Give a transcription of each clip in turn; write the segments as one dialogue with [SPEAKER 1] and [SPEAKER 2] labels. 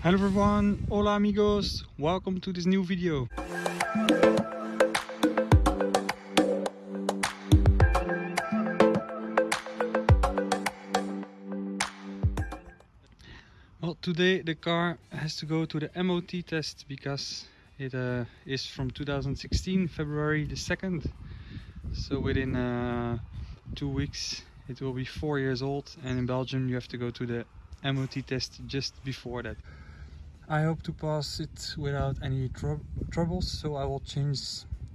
[SPEAKER 1] Hello everyone, hola amigos, welcome to this new video. Well, today the car has to go to the MOT test because it uh, is from 2016, February the 2nd. So within uh, two weeks it will be four years old and in Belgium you have to go to the MOT test just before that. I hope to pass it without any tr troubles so I will change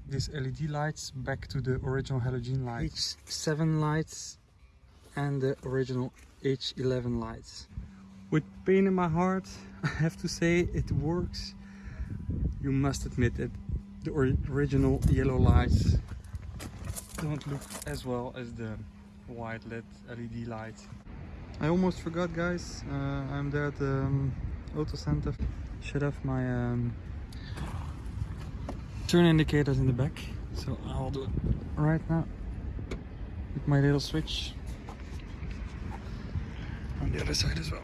[SPEAKER 1] these LED lights back to the original halogen lights. H7 lights and the original H11 lights. With pain in my heart I have to say it works. You must admit that the original yellow lights don't look as well as the white LED LED light. I almost forgot guys, uh, I'm there at the um, auto center. Shut off my um, turn indicators in the back. So I'll do it right now with my little switch on the other side as well.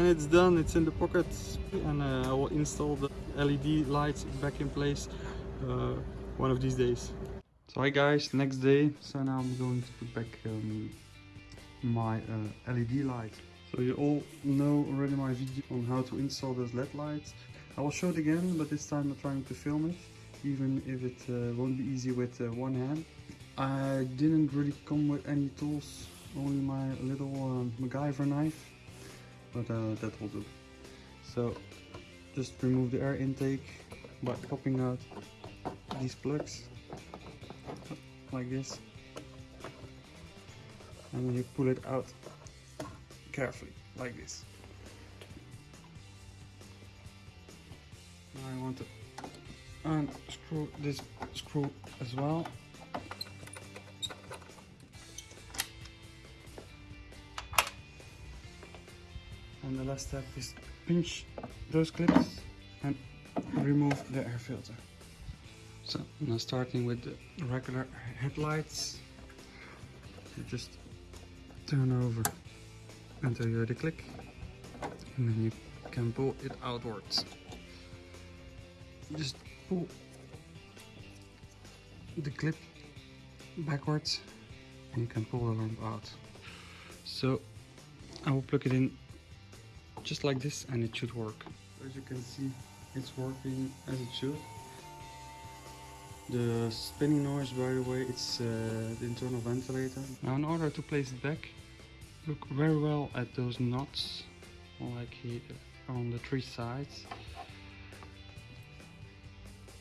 [SPEAKER 1] And it's done it's in the pocket. And uh, I will install the LED lights back in place uh, one of these days. So hi guys next day. So now I'm going to put back um, my uh, LED light. So you all know already my video on how to install those LED lights. I will show it again but this time I'm trying to film it even if it uh, won't be easy with uh, one hand. I didn't really come with any tools only my little um, MacGyver knife but uh, that will do. So just remove the air intake by popping out these plugs like this and you pull it out carefully like this. Now I want to unscrew this screw as well last step is pinch those clips and remove the air filter. So now starting with the regular headlights, you just turn over until you hear the click and then you can pull it outwards. Just pull the clip backwards and you can pull the lamp out. So I will plug it in just like this and it should work. As you can see it's working as it should. The spinning noise by the way it's uh, the internal ventilator. Now in order to place it back look very well at those knots like here on the three sides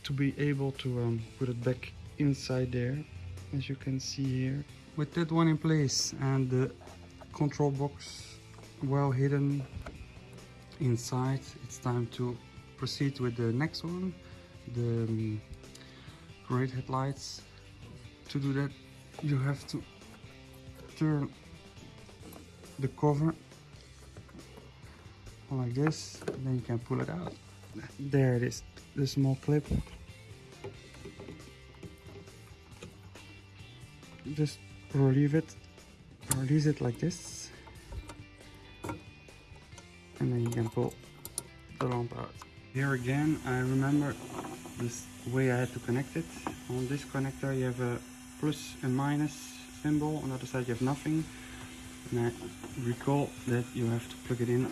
[SPEAKER 1] to be able to um, put it back inside there as you can see here with that one in place and the control box well hidden inside it's time to proceed with the next one the um, great headlights. To do that you have to turn the cover like this then you can pull it out. There it is the small clip. Just relieve it release it like this and then you can pull the lamp out here again I remember this way I had to connect it. On this connector you have a plus and minus symbol. On the other side you have nothing. And I recall that you have to plug it in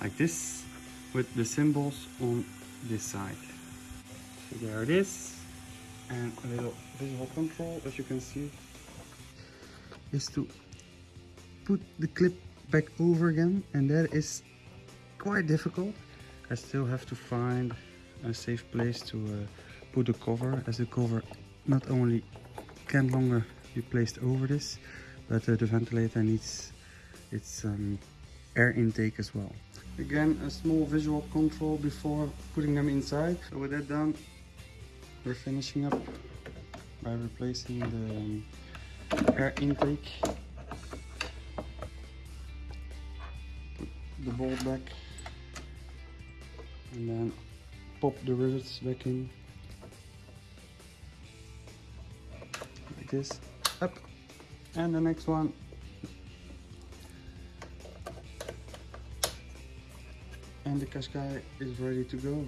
[SPEAKER 1] like this with the symbols on this side. So there it is. And a little visual control as you can see is to put the clip back over again. And that is quite difficult. I still have to find a safe place to uh, put the cover as the cover not only can longer be placed over this but uh, the ventilator needs its um, air intake as well. Again a small visual control before putting them inside. So with that done we're finishing up by replacing the um, air intake. Put the bolt back and then pop the rivets back in. Like this. Up. And the next one. And the Qashqai is ready to go